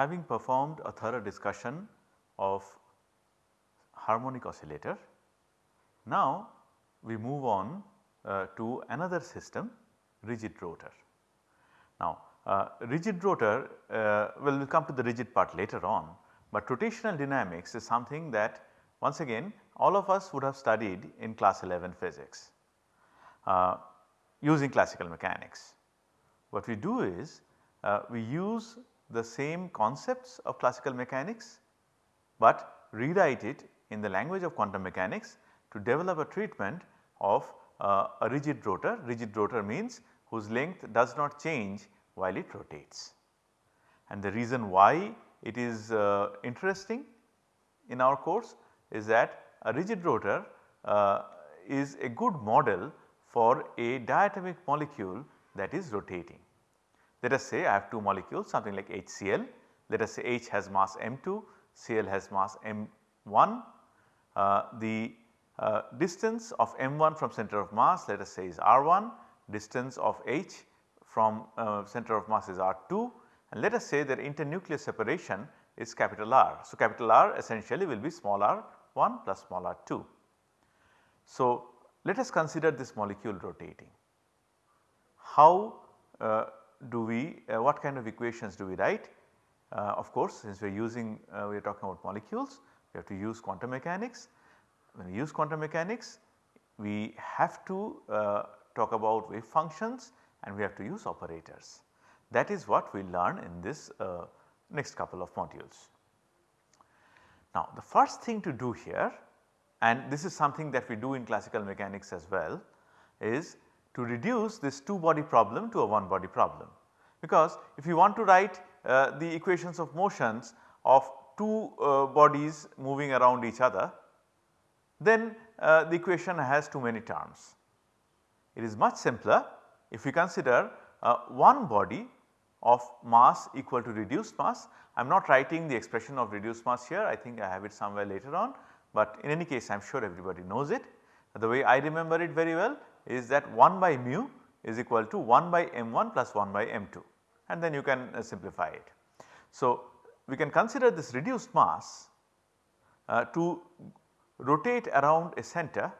having performed a thorough discussion of harmonic oscillator, now we move on uh, to another system rigid rotor. Now uh, rigid rotor uh, well we will come to the rigid part later on, but rotational dynamics is something that once again all of us would have studied in class 11 physics uh, using classical mechanics. What we do is uh, we use the same concepts of classical mechanics, but rewrite it in the language of quantum mechanics to develop a treatment of uh, a rigid rotor. Rigid rotor means whose length does not change while it rotates. And the reason why it is uh, interesting in our course is that a rigid rotor uh, is a good model for a diatomic molecule that is rotating. Let us say I have 2 molecules something like HCl, let us say H has mass m2, Cl has mass m1. Uh, the uh, distance of m1 from center of mass let us say is r1, distance of H from uh, center of mass is r2 and let us say that internuclear separation is capital R. So, capital R essentially will be small r1 plus small r2. So, let us consider this molecule rotating. How uh, do we uh, what kind of equations do we write? Uh, of course, since we are using uh, we are talking about molecules we have to use quantum mechanics. When we use quantum mechanics we have to uh, talk about wave functions and we have to use operators. That is what we learn in this uh, next couple of modules. Now the first thing to do here and this is something that we do in classical mechanics as well is to reduce this 2 body problem to a 1 body problem. Because if you want to write uh, the equations of motions of 2 uh, bodies moving around each other then uh, the equation has too many terms. It is much simpler if we consider uh, one body of mass equal to reduced mass. I am not writing the expression of reduced mass here I think I have it somewhere later on, but in any case I am sure everybody knows it. The way I remember it very well is that 1 by mu is equal to 1 by m1 plus 1 by m2 and then you can uh, simplify it. So, we can consider this reduced mass uh, to rotate around a center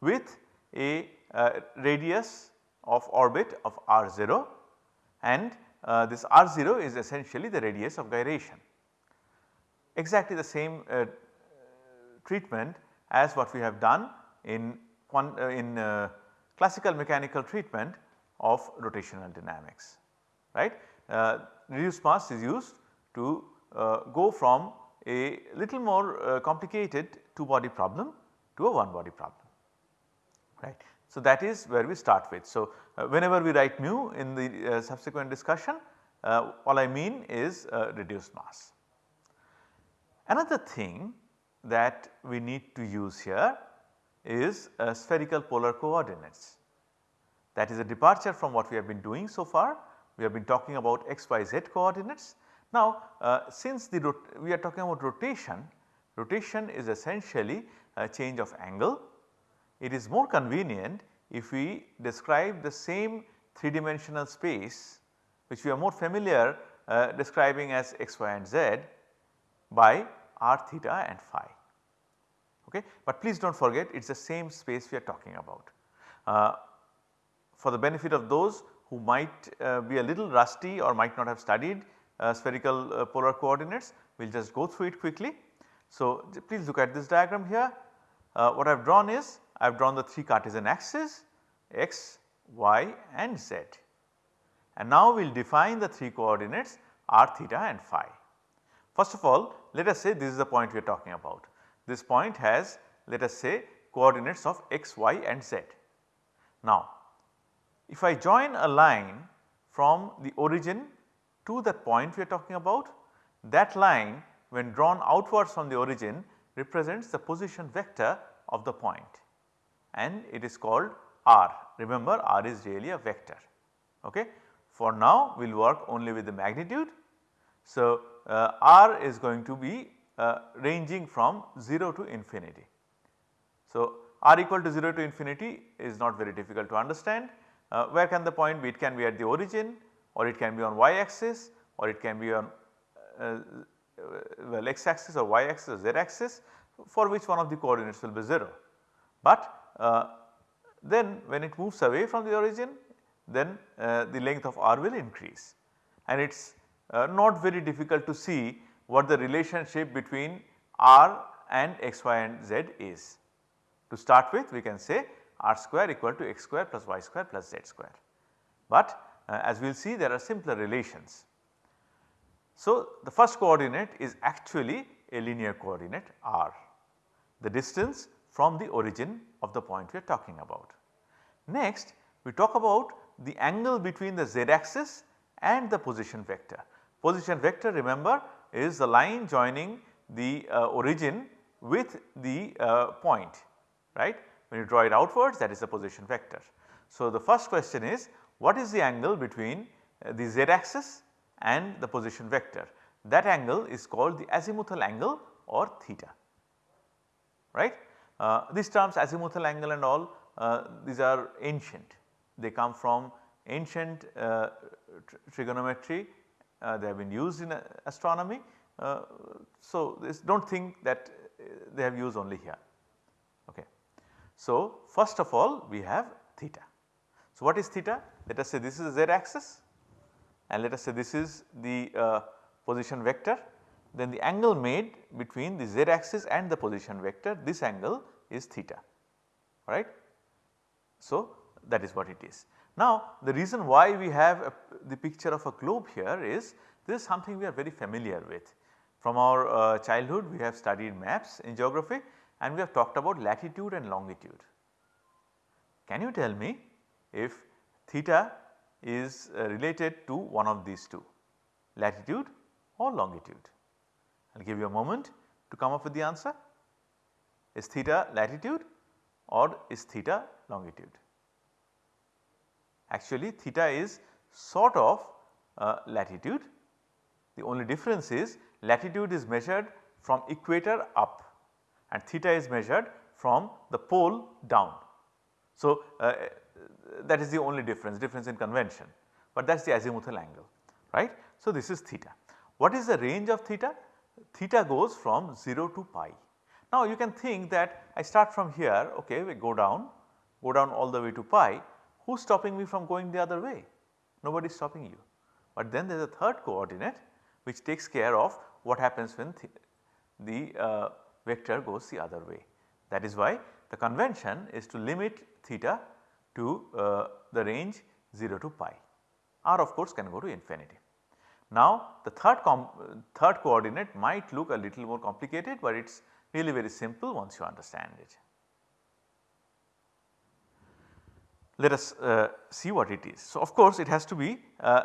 with a uh, radius of orbit of r0 and uh, this r0 is essentially the radius of gyration. Exactly the same uh, treatment as what we have done in, in uh, classical mechanical treatment of rotational dynamics right. Uh, reduced mass is used to uh, go from a little more uh, complicated 2 body problem to a 1 body problem right. So, that is where we start with. So, uh, whenever we write mu in the subsequent discussion all I mean is reduced mass. Another thing that we need to use here is spherical polar coordinates. That is a departure from what we have been doing so far. We have been talking about x, y, z coordinates. Now uh, since the we are talking about rotation, rotation is essentially a change of angle. It is more convenient if we describe the same 3 dimensional space which we are more familiar uh, describing as x, y and z by r theta and phi. Okay. But please do not forget it is the same space we are talking about. Uh, for the benefit of those who might uh, be a little rusty or might not have studied uh, spherical uh, polar coordinates, we will just go through it quickly. So, please look at this diagram here. Uh, what I have drawn is I have drawn the 3 Cartesian axes x, y and z. And now we will define the 3 coordinates r theta and phi. First of all let us say this is the point we are talking about. This point has let us say coordinates of x, y and z. Now if I join a line from the origin to that point we are talking about, that line when drawn outwards from the origin represents the position vector of the point and it is called r. Remember r is really a vector. Okay. For now we will work only with the magnitude. So, uh, r is going to be uh, ranging from 0 to infinity. So, r equal to 0 to infinity is not very difficult to understand. Uh, where can the point be? It can be at the origin or it can be on y axis or it can be on uh, well x axis or y axis or z axis for which one of the coordinates will be 0. But uh, then when it moves away from the origin then uh, the length of r will increase and it is uh, not very difficult to see what the relationship between r and x, y and z is. To start with we can say r square equal to x square plus y square plus z square. But uh, as we will see there are simpler relations. So, the first coordinate is actually a linear coordinate r, the distance from the origin of the point we are talking about. Next we talk about the angle between the z axis and the position vector. Position vector remember is the line joining the uh, origin with the uh, point right. When you draw it outwards that is the position vector. So, the first question is what is the angle between uh, the z axis and the position vector that angle is called the azimuthal angle or theta right. Uh, these terms azimuthal angle and all uh, these are ancient they come from ancient uh, tr trigonometry they have been used in uh, astronomy. so, this do not think that they have used only here. Okay. So, first of all we have theta. So, what is theta? Let us say this is the z axis and let us say this is the uh, position vector then the angle made between the z axis and the position vector this angle is theta right. So, that is what it is. Now the reason why we have a, the picture of a globe here is this is something we are very familiar with. From our uh, childhood we have studied maps in geography and we have talked about latitude and longitude. Can you tell me if theta is uh, related to one of these two latitude or longitude? I will give you a moment to come up with the answer. Is theta latitude or is theta longitude? Actually theta is sort of uh, latitude. The only difference is latitude is measured from equator up and theta is measured from the pole down. So, uh, that is the only difference, difference in convention, but that is the azimuthal angle right. So, this is theta. What is the range of theta? Theta goes from 0 to pi. Now, you can think that I start from here okay we go down, go down all the way to pi who is stopping me from going the other way? Nobody is stopping you. But then there is a third coordinate which takes care of what happens when th the uh, vector goes the other way. That is why the convention is to limit theta to uh, the range 0 to pi. R of course can go to infinity. Now the third, third coordinate might look a little more complicated, but it is really very simple once you understand it. Let us uh, see what it is. So, of course, it has to be uh,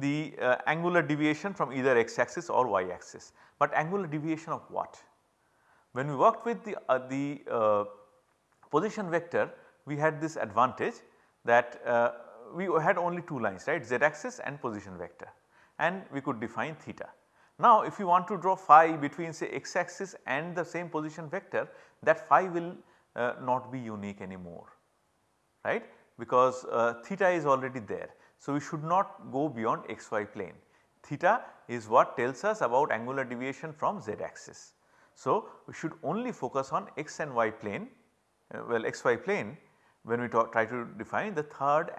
the uh, angular deviation from either x axis or y axis, but angular deviation of what? When we worked with the, uh, the uh, position vector we had this advantage that uh, we had only two lines right z axis and position vector and we could define theta. Now if you want to draw phi between say x axis and the same position vector that phi will not be unique anymore right because uh, theta is already there. So, we should not go beyond xy plane. Theta is what tells us about angular deviation from z axis. So, we should only focus on x and y plane uh, well xy plane when we try to define the third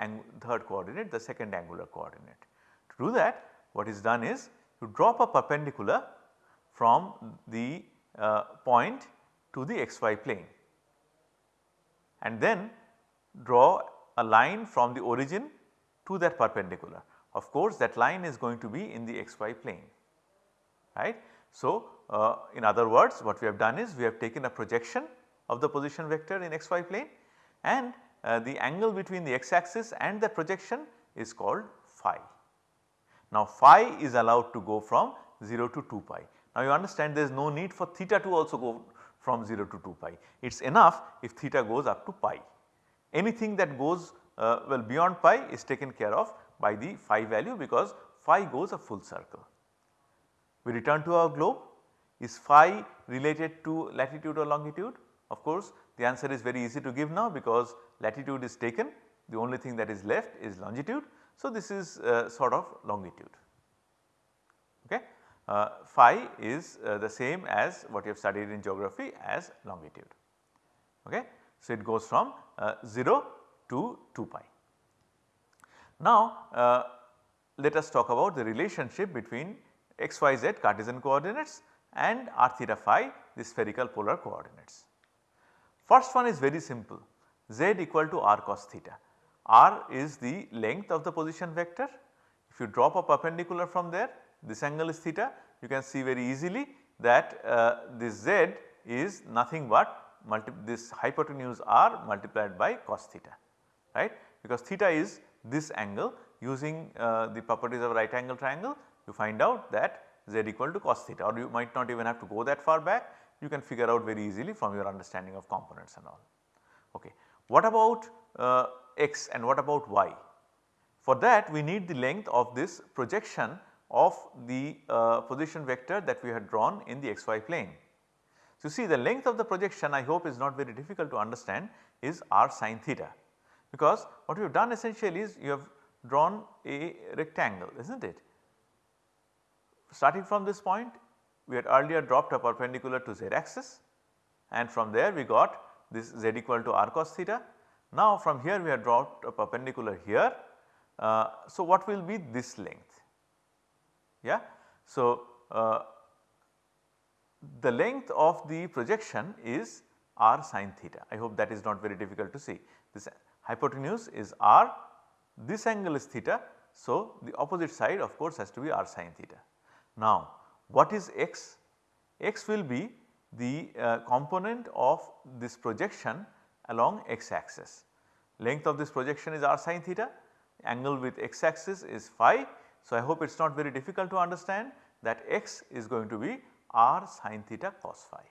third coordinate the second angular coordinate. To do that what is done is you drop a perpendicular from the uh, point to the xy plane and then draw a line from the origin to that perpendicular. Of course, that line is going to be in the xy plane right. So, uh, in other words what we have done is we have taken a projection of the position vector in xy plane and uh, the angle between the x axis and the projection is called phi. Now phi is allowed to go from 0 to 2 pi. Now you understand there is no need for theta to also go from 0 to 2 pi. It is enough if theta goes up to pi. Anything that goes uh, well beyond pi is taken care of by the phi value because phi goes a full circle. We return to our globe is phi related to latitude or longitude? Of course, the answer is very easy to give now because latitude is taken the only thing that is left is longitude. So, this is uh, sort of longitude. Okay. uh, phi is uh, the same as what you have studied in geography as longitude. Okay. So, it goes from uh, 0 to 2 pi. Now, uh, let us talk about the relationship between xyz Cartesian coordinates and r theta phi the spherical polar coordinates. First one is very simple z equal to r cos theta. r is the length of the position vector. If you drop a perpendicular from there this angle is theta you can see very easily that uh, this z is nothing but this hypotenuse r multiplied by cos theta right because theta is this angle using uh, the properties of right angle triangle you find out that z equal to cos theta or you might not even have to go that far back you can figure out very easily from your understanding of components and all. Okay. What about uh, x and what about y? For that we need the length of this projection of the uh, position vector that we had drawn in the xy plane. So, see the length of the projection I hope is not very difficult to understand is r sin theta because what we have done essentially is you have drawn a rectangle is not it. Starting from this point we had earlier dropped a perpendicular to z axis and from there we got this z equal to r cos theta. Now from here we have dropped a perpendicular here. Uh, so what will be this length? Yeah. So uh, the length of the projection is r sin theta. I hope that is not very difficult to see. This hypotenuse is r, this angle is theta. So, the opposite side of course has to be r sin theta. Now, what is x? x will be the uh, component of this projection along x axis. Length of this projection is r sin theta, angle with x axis is phi. So, I hope it is not very difficult to understand that x is going to be r sin theta cos phi.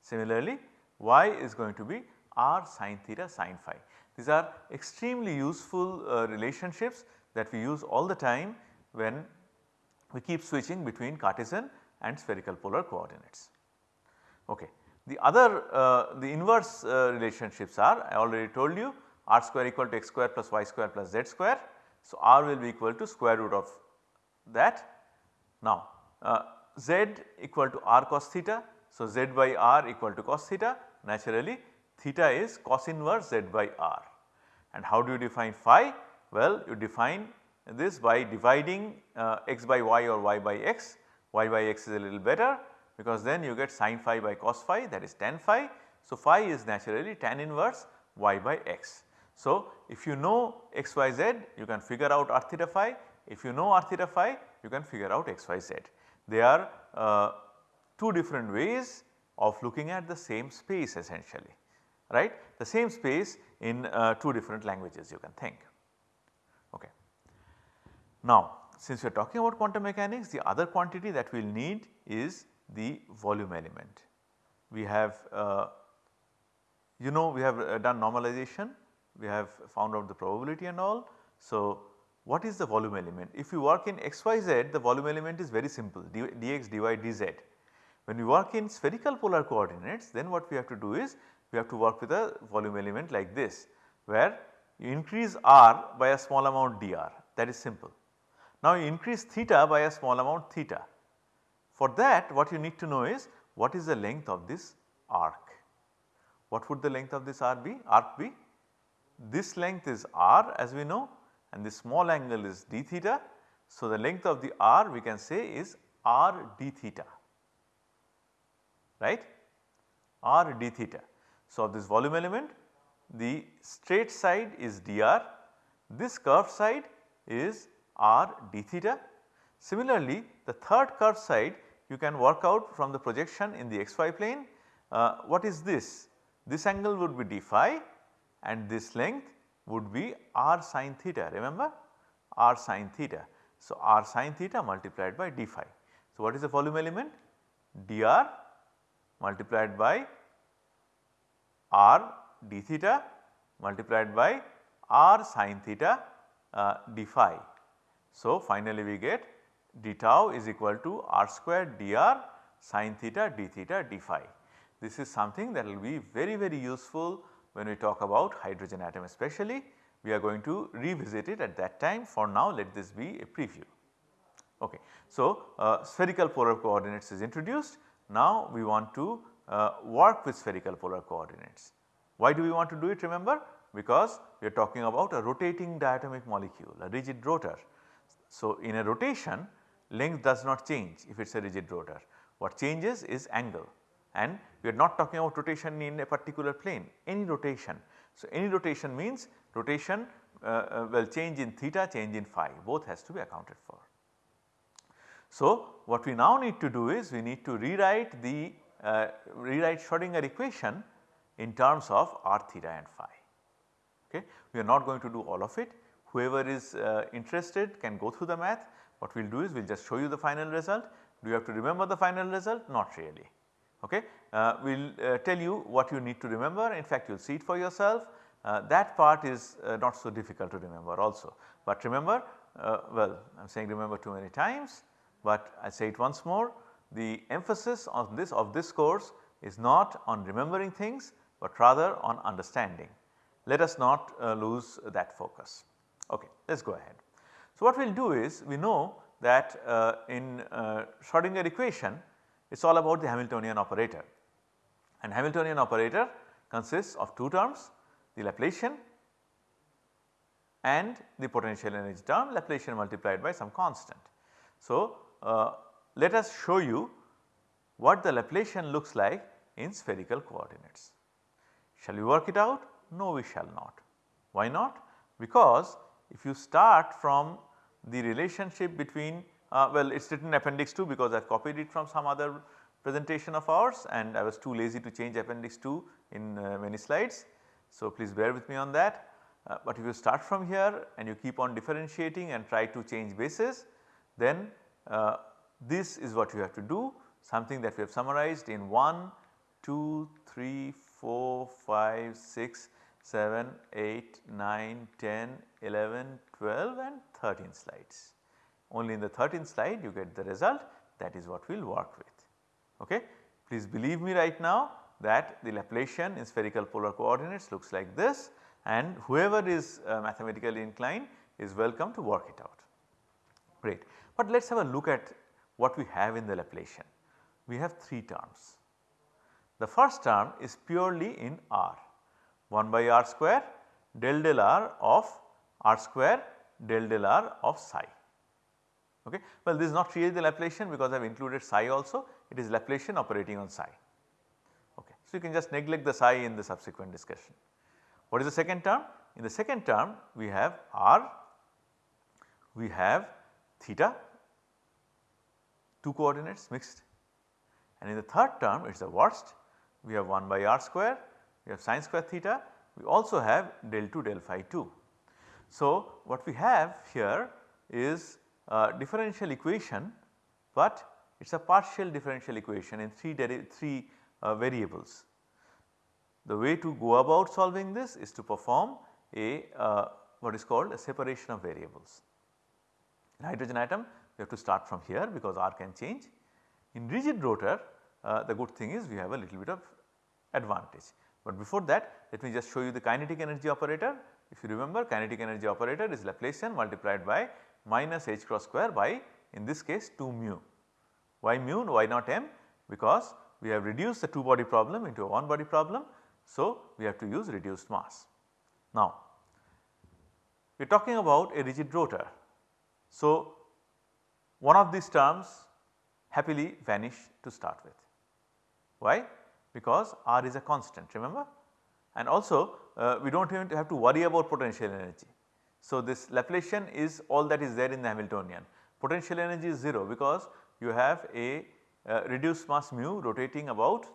Similarly, y is going to be r sin theta sin phi. These are extremely useful uh, relationships that we use all the time when we keep switching between Cartesian and spherical polar coordinates. Okay. The other uh, the inverse uh, relationships are I already told you r square equal to x square plus y square plus z square. So, r will be equal to square root of that. Now, uh, z equal to r cos theta. So, z by r equal to cos theta naturally theta is cos inverse z by r. And how do you define phi? Well, you define this by dividing uh, x by y or y by x, y by x is a little better because then you get sin phi by cos phi that is tan phi. So, phi is naturally tan inverse y by x. So, if you know x y z you can figure out r theta phi, if you know r theta phi you can figure out x y z. They are uh, two different ways of looking at the same space essentially right the same space in uh, two different languages you can think. Okay. Now since we are talking about quantum mechanics the other quantity that we will need is the volume element. We have uh, you know we have uh, done normalization, we have found out the probability and all. So what is the volume element? If you work in xyz the volume element is very simple dx dy dz. When we work in spherical polar coordinates then what we have to do is we have to work with a volume element like this where you increase r by a small amount dr that is simple. Now you increase theta by a small amount theta. For that what you need to know is what is the length of this arc. What would the length of this arc be? Arc be? This length is r as we know and this small angle is d theta. So, the length of the r we can say is r d theta right r d theta. So, of this volume element the straight side is dr, this curved side is r d theta. Similarly, the third curved side you can work out from the projection in the xy plane uh, what is this? This angle would be d phi and this length would be r sin theta remember r sin theta. So, r sin theta multiplied by d phi. So, what is the volume element? dr multiplied by r d theta multiplied by r sin theta uh, d phi. So, finally we get d tau is equal to r square dr sin theta d theta d phi. This is something that will be very very useful when we talk about hydrogen atom especially we are going to revisit it at that time for now let this be a preview. Okay. So, uh, spherical polar coordinates is introduced. Now, we want to uh, work with spherical polar coordinates. Why do we want to do it remember? Because we are talking about a rotating diatomic molecule a rigid rotor. So, in a rotation length does not change if it is a rigid rotor. What changes is angle and we are not talking about rotation in a particular plane any rotation. So, any rotation means rotation uh, uh, will change in theta change in phi both has to be accounted for. So, what we now need to do is we need to rewrite the uh, rewrite Schrodinger equation in terms of r theta and phi. Okay. We are not going to do all of it whoever is uh, interested can go through the math what we will do is we will just show you the final result. Do you have to remember the final result? Not really. Okay. Uh, we will uh, tell you what you need to remember in fact you will see it for yourself uh, that part is uh, not so difficult to remember also. But remember uh, well I am saying remember too many times but I say it once more the emphasis on this of this course is not on remembering things but rather on understanding. Let us not uh, lose that focus. Okay, let us go ahead. So, what we will do is we know that in Schrodinger equation it is all about the Hamiltonian operator and Hamiltonian operator consists of two terms the Laplacian and the potential energy term Laplacian multiplied by some constant. So, uh, let us show you what the Laplacian looks like in spherical coordinates. Shall we work it out? No we shall not. Why not? Because if you start from the relationship between uh, well it is written appendix 2 because I have copied it from some other presentation of ours and I was too lazy to change appendix 2 in uh, many slides. So, please bear with me on that. Uh, but if you start from here and you keep on differentiating and try to change bases then uh, this is what you have to do something that we have summarized in 1, 2, 3, 4, 5, 6, 7, 8, 9, 10, 11, 12 and 13 slides. Only in the 13th slide you get the result that is what we will work with. Okay. Please believe me right now that the Laplacian in spherical polar coordinates looks like this and whoever is uh, mathematically inclined is welcome to work it out. Great. But let us have a look at what we have in the Laplacian. We have 3 terms. The first term is purely in R 1 by r square del del r of r square del del r of psi. Okay. Well this is not really the Laplacian because I have included psi also it is Laplacian operating on psi. Okay. So, you can just neglect the psi in the subsequent discussion. What is the second term? In the second term we have r, we have theta, 2 coordinates mixed and in the third term it is the worst we have 1 by r square, we have sine square theta, we also have del 2 del phi 2. So, what we have here is a differential equation, but it is a partial differential equation in 3, 3 uh, variables. The way to go about solving this is to perform a uh, what is called a separation of variables. In hydrogen atom we have to start from here because R can change. In rigid rotor uh, the good thing is we have a little bit of advantage. But before that let me just show you the kinetic energy operator. If you remember kinetic energy operator is Laplacian multiplied by minus h cross square by in this case 2 mu. Why mu why not m? Because we have reduced the 2 body problem into a 1 body problem. So, we have to use reduced mass. Now, we are talking about a rigid rotor. So, one of these terms happily vanish to start with. Why? Because R is a constant remember and also uh, we do not even have to worry about potential energy. So, this Laplacian is all that is there in the Hamiltonian potential energy is 0 because you have a uh, reduced mass mu rotating about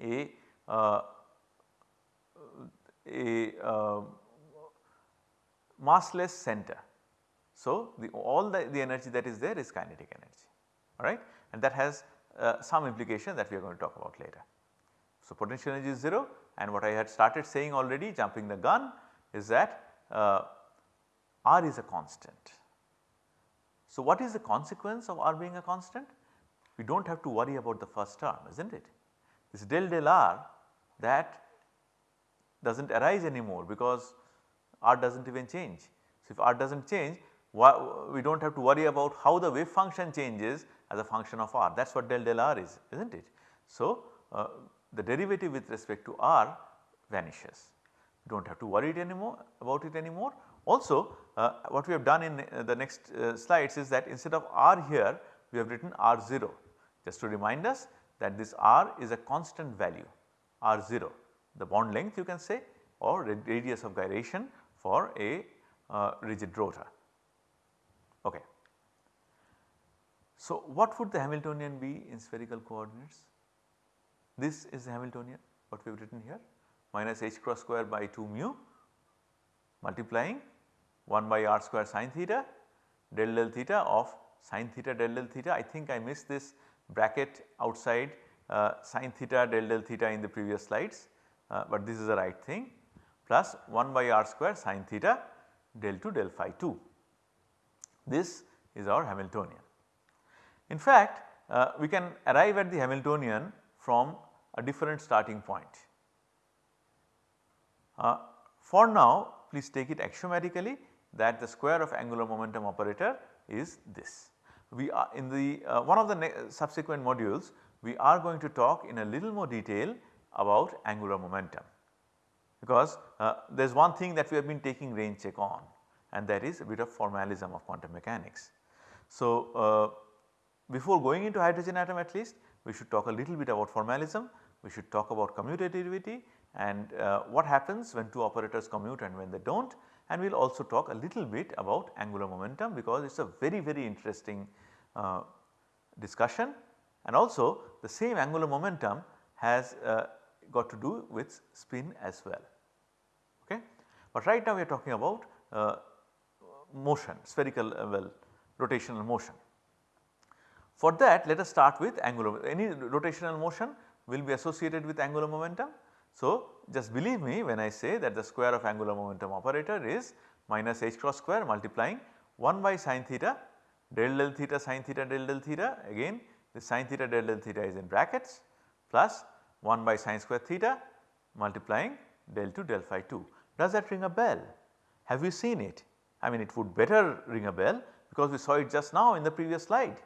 a uh, a uh, massless center. So, the all the, the energy that is there is kinetic energy alright and that has uh, some implication that we are going to talk about later. So, potential energy is 0 and what I had started saying already jumping the gun is that uh, R is a constant. So, what is the consequence of R being a constant? we do not have to worry about the first term is not it. This del del r that does not arise anymore because r does not even change. So, if r does not change we do not have to worry about how the wave function changes as a function of r that is what del del r is is not it. So, uh, the derivative with respect to r vanishes do not have to worry it anymore about it anymore. Also uh, what we have done in uh, the next uh, slides is that instead of r here we have written r0 just to remind us that this r is a constant value r0 the bond length you can say or radius of gyration for a uh, rigid rotor. Okay. So, what would the Hamiltonian be in spherical coordinates? This is the Hamiltonian what we have written here minus h cross square by 2 mu multiplying 1 by r square sin theta del del theta of sin theta del del theta. I think I missed this bracket outside uh, sin theta del del theta in the previous slides, uh, but this is the right thing plus 1 by r square sin theta del 2 del phi 2. This is our Hamiltonian. In fact, uh, we can arrive at the Hamiltonian from a different starting point. Uh, for now please take it axiomatically that the square of angular momentum operator is this. We are in the uh, one of the subsequent modules we are going to talk in a little more detail about angular momentum because uh, there is one thing that we have been taking rain check on and that is a bit of formalism of quantum mechanics. So, uh, before going into hydrogen atom at least we should talk a little bit about formalism, we should talk about commutativity and uh, what happens when two operators commute and when they do not and we will also talk a little bit about angular momentum because it is a very very interesting uh, discussion and also the same angular momentum has uh, got to do with spin as well. Okay. But right now we are talking about uh, motion spherical uh, well rotational motion. For that let us start with angular any rotational motion will be associated with angular momentum so, just believe me when I say that the square of angular momentum operator is minus h cross square multiplying 1 by sin theta del del theta sin theta del del theta again the sin theta del del theta is in brackets plus 1 by sin square theta multiplying del 2 del phi 2. Does that ring a bell? Have you seen it? I mean it would better ring a bell because we saw it just now in the previous slide.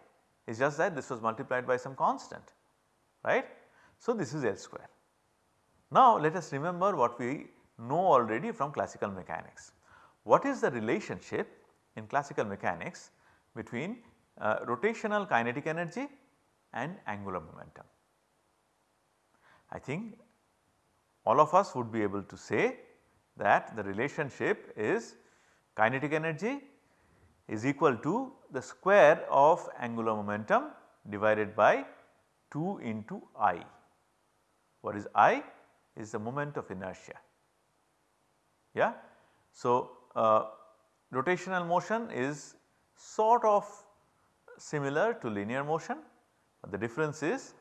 It is just that this was multiplied by some constant right. So, this is L square. Now let us remember what we know already from classical mechanics. What is the relationship in classical mechanics between uh, rotational kinetic energy and angular momentum? I think all of us would be able to say that the relationship is kinetic energy is equal to the square of angular momentum divided by 2 into I. What is I? Is the moment of inertia. Yeah. So, uh, rotational motion is sort of similar to linear motion, but the difference is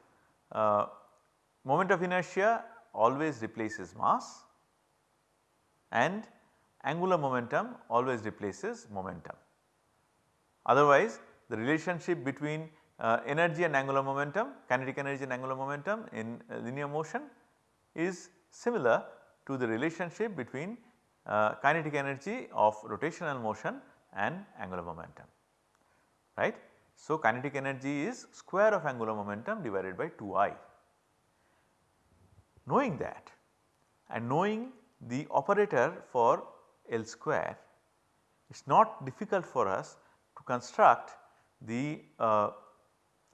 uh, moment of inertia always replaces mass and angular momentum always replaces momentum. Otherwise the relationship between uh, energy and angular momentum, kinetic energy and angular momentum in uh, linear motion is similar to the relationship between uh, kinetic energy of rotational motion and angular momentum right. So, kinetic energy is square of angular momentum divided by 2i. Knowing that and knowing the operator for L square it is not difficult for us to construct the uh,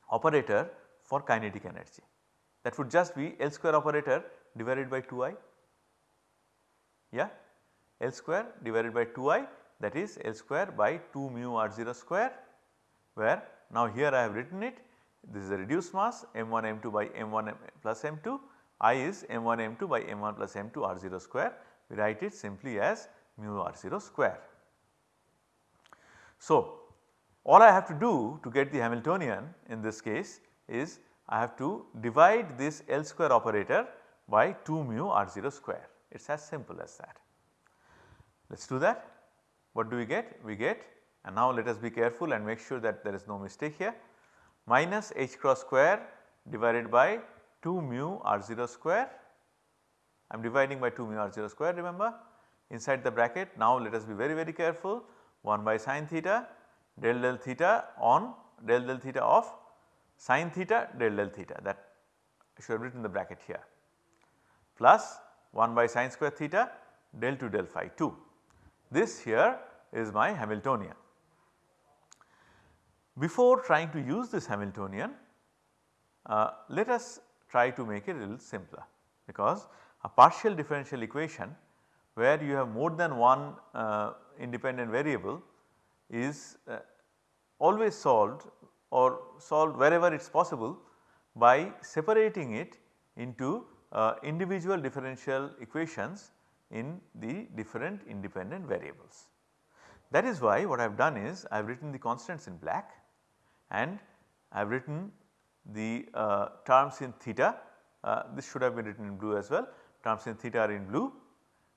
operator for kinetic energy that would just be L square operator divided by 2i yeah? L square divided by 2i that is L square by 2 mu r 0 square where now here I have written it. This is a reduced mass m1 m2 by m1 plus m2 i is m1 m2 by m1 plus m2 r 0 square. We write it simply as mu r 0 square. So, all I have to do to get the Hamiltonian in this case is I have to divide this L square operator by 2 mu r 0 square. It is as simple as that. Let us do that. What do we get? We get and now let us be careful and make sure that there is no mistake here. Minus h cross square divided by 2 mu r 0 square. I am dividing by 2 mu r 0 square remember? Inside the bracket. Now let us be very very careful. 1 by sin theta del del theta on del del theta of sin theta del del theta. That should have written the bracket here plus 1 by sin square theta del 2 del phi 2. This here is my Hamiltonian. Before trying to use this Hamiltonian, uh, let us try to make it a little simpler because a partial differential equation where you have more than one uh, independent variable is uh, always solved or solved wherever it is possible by separating it into uh, individual differential equations in the different independent variables. That is why what I have done is I have written the constants in black and I have written the uh, terms in theta uh, this should have been written in blue as well terms in theta are in blue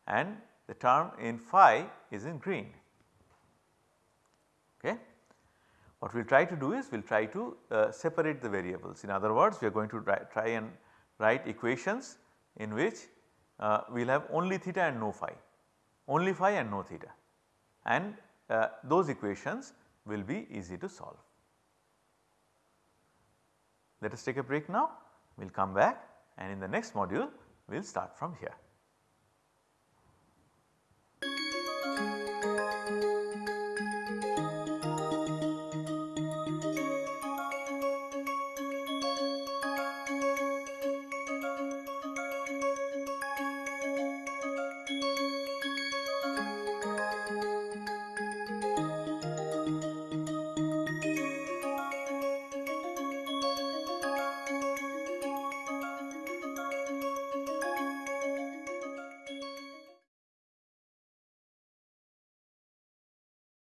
and the term in phi is in green. Okay. What we will try to do is we will try to uh, separate the variables in other words we are going to try, try and write equations in which uh, we will have only theta and no phi, only phi and no theta and uh, those equations will be easy to solve. Let us take a break now, we will come back and in the next module we will start from here.